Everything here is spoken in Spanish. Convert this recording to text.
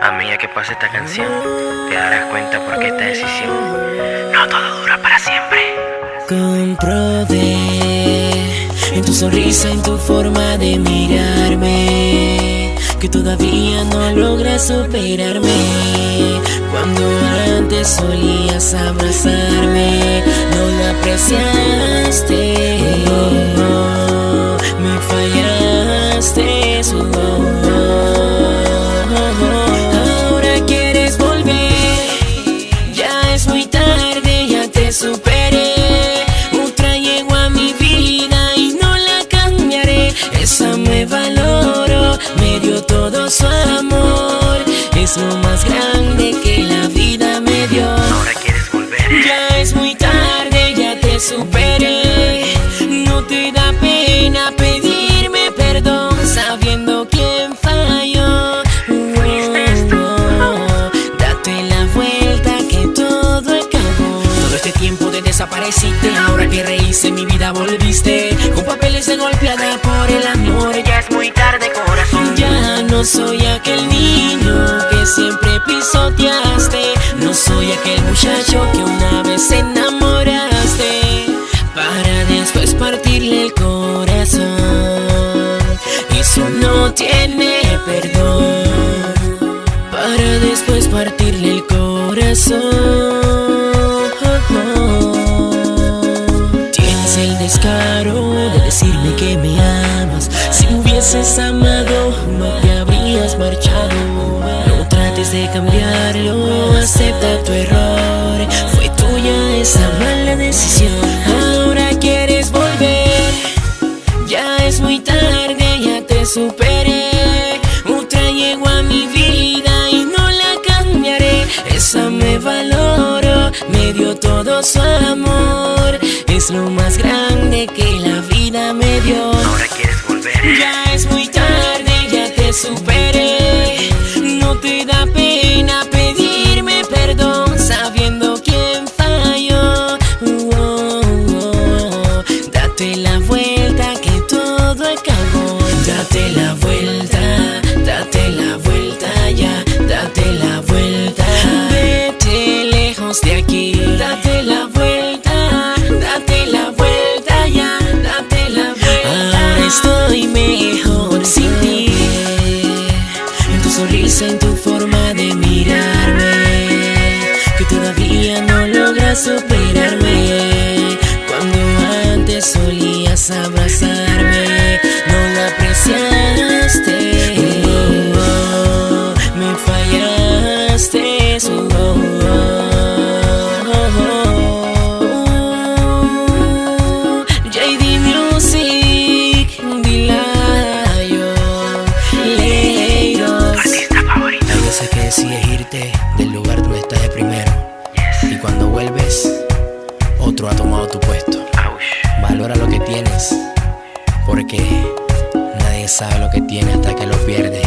A medida que pase esta canción, te darás cuenta por qué esta decisión no todo dura para siempre. Comprobé en tu sonrisa, en tu forma de mirarme, que todavía no logras superarme. Cuando antes solías abrazarme, no lo apreciaste. Es muy tarde, ya te superé. Otra llegó a mi vida y no la cambiaré. Esa me valoro, me dio todo su amor. Es lo más grande que la vida me dio. Ahora quieres volver, ya es muy tarde, ya te superé. No te da pena Con papeles de golpeada por el amor, ya es muy tarde, corazón. ya no soy aquel niño que siempre pisoteaste. No soy aquel muchacho que una vez enamoraste. Hubieses amado, no te habrías marchado. No trates de cambiarlo, acepta tu error. Fue tuya esa mala decisión. Ahora quieres volver, ya es muy tarde, ya te superé. Otra llegó a mi vida y no la cambiaré. Esa me valoro, me dio todo su amor. Es lo más grande que la vida me dio. Ahora quieres volver, Ya superé. No te da pena pedirme perdón sabiendo quién falló. Oh, oh, oh. Date la en tu forma de mirarme, que todavía no logras superarme. Cuando antes solías abrazarme. nadie sabe lo que tiene hasta que lo pierde.